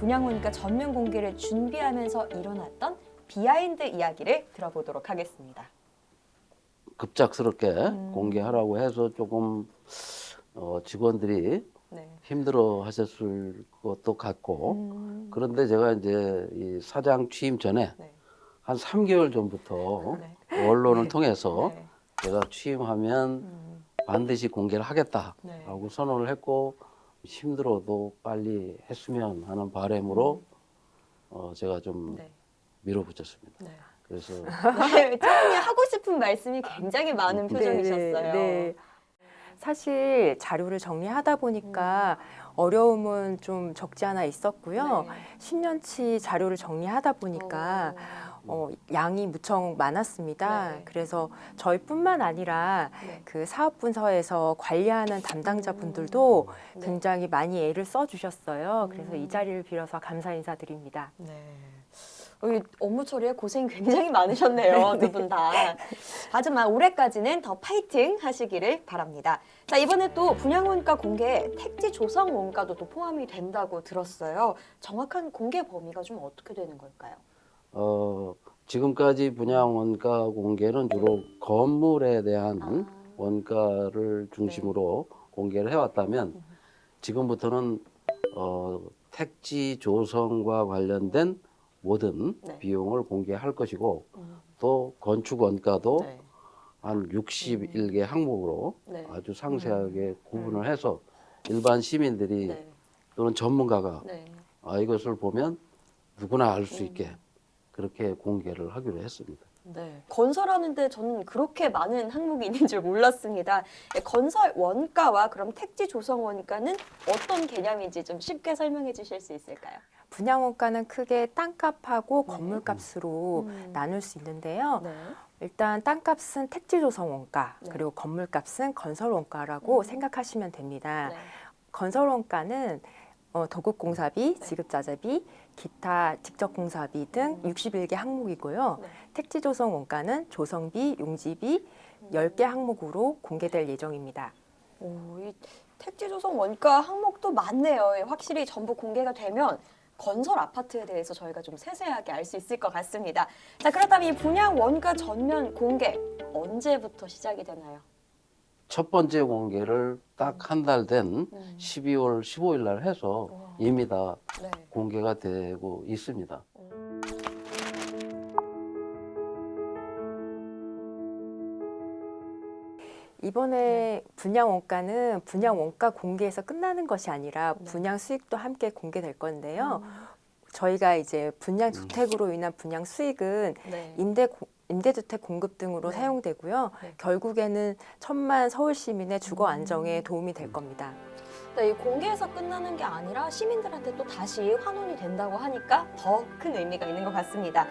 분양원가 전면 공개를 준비하면서 일어났던 behind 이야기를 들어보도록 하겠습니다. 급작스럽게 음. 공개하라고 해서 조금 어, 직원들이 네. 힘들어 하셨을 것도 같고 음, 그런데 제가 이제 이 사장 취임 전에 네. 한 3개월 전부터 네. 언론을 통해서 네. 제가 취임하면 음, 반드시 공개를 하겠다라고 네. 선언을 했고 힘들어도 빨리 했으면 하는 바람으로 어, 제가 좀 네. 밀어붙였습니다. 네. 그래서 네, 처음에 하고 싶은 말씀이 굉장히 많은 네, 표정이셨어요. 네, 네. 사실 자료를 정리하다 보니까 어려움은 좀 적지 않아 있었고요. 네. 10년치 자료를 정리하다 보니까 어, 양이 무척 많았습니다. 네. 그래서 저희뿐만 아니라 네. 그 사업분서에서 관리하는 담당자분들도 네. 굉장히 많이 애를 써주셨어요. 그래서 음. 이 자리를 빌어서 감사 인사드립니다. 네. 어, 이 업무 처리에 고생이 굉장히 많으셨네요, 두 분 다. 하지만 올해까지는 더 파이팅 하시기를 바랍니다. 자, 이번에 또 분양원가 공개에 택지 조성 원가도 또 포함이 된다고 들었어요. 정확한 공개 범위가 좀 어떻게 되는 걸까요? 어, 지금까지 분양 원가 공개는 주로 건물에 대한 아. 원가를 중심으로 네. 공개를 해왔다면 지금부터는 어, 택지 조성과 관련된 모든 네. 비용을 공개할 것이고 음, 또 건축 원가도 네. 한 61개 항목으로 네. 아주 상세하게 구분을 해서 일반 시민들이 네. 또는 전문가가 네. 아, 이것을 보면 누구나 알수 음. 있게 그렇게 공개를 하기로 했습니다. 네. 건설하는데 저는 그렇게 많은 항목이 있는 줄 몰랐습니다. 네, 건설 원가와 그럼 택지 조성 원가는 어떤 개념인지 좀 쉽게 설명해 주실 수 있을까요? 분양 원가는 크게 땅값하고 네. 건물값으로 음. 나눌 수 있는데요. 네. 일단 땅값은 택지 조성 원가, 네. 그리고 건물값은 건설 원가라고 음. 생각하시면 됩니다. 네. 건설 원가는 어, 도급공사비, 네. 지급자재비, 기타 직접 공사비 등 음. 61개 항목이고요. 네. 택지 조성 원가는 조성비, 용지비 10개 항목으로 공개될 예정입니다. 오, 이 택지 조성 원가 항목도 많네요. 예, 확실히 전부 공개가 되면 건설 아파트에 대해서 저희가 좀 세세하게 알 수 있을 것 같습니다. 자, 그렇다면 이 분양 원가 전면 공개 언제부터 시작이 되나요? 첫 번째 공개를 딱 한 달된 음. 12월 15일 날 해서 우와. 이미 다 네. 공개가 되고 있습니다. 이번에 분양 원가는 분양 원가 공개에서 끝나는 것이 아니라 네. 분양 수익도 함께 공개될 건데요. 음. 저희가 이제 분양 주택으로 인한 분양 수익은 네. 임대 고- 임대주택 공급 등으로 네. 사용되고요. 네. 결국에는 천만 서울 시민의 주거 음. 안정에 도움이 될 겁니다. 네, 이 공개에서 끝나는 게 아니라 시민들한테 또 다시 환원이 된다고 하니까 더 큰 의미가 있는 것 같습니다.